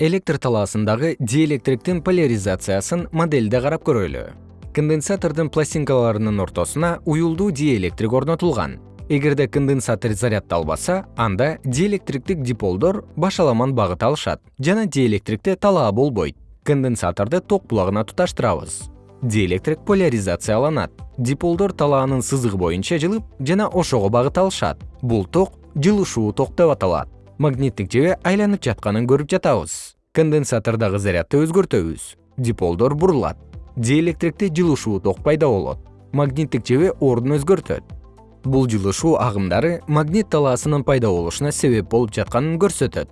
электр талаасындагы диэлектриктин поляризациясын моделде карап көрөлү. Конденсатордун пластинкаларынын ортосуна уюлдуу диэлектрик орнотулган. Эгерде конденсатор заряддалбаса анда диэлектриктик диполдор башаламан багыт алышат жана диэлектрикте талаа болбойт. Конденсаторду ток булагына туташтырабыз. Диэлектрик поляризацияланат. Диполдор талаанын сызыгы боюнча жылып жана ошого багыт алышат. Бул ток жылышуу ток деп аталат магниттик жебе айланып жатканын көрүп жатабыз. Конденсатордогу зарядды өзгөртөбүз. Диполдор бурулат. Диэлектрикте жылышуу ток пайда болот. Магниттик жебе ордун өзгөртөт. Бул жылышуу агымдары магнит талаасынын пайда болушуна себеп болуп жатканын көрсөтөт